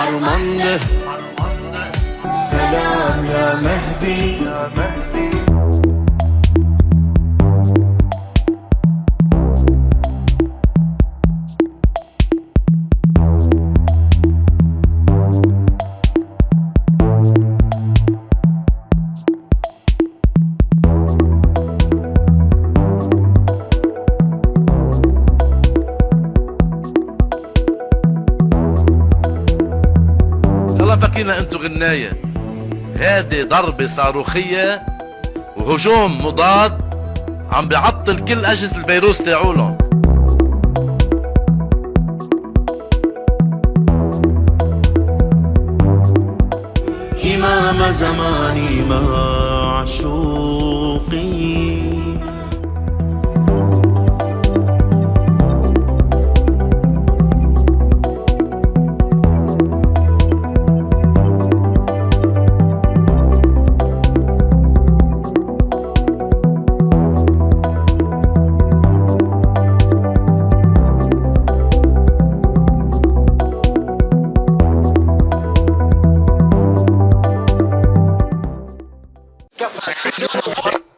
harmandı Selam ya Mehdi, ya Mehdi. يلا بكينا انتو غناية هذه ضربة صاروخية وهجوم مضاد عم بيعطل كل أجهزة الفيروس تاعولن إمام زماني معشوقي Café.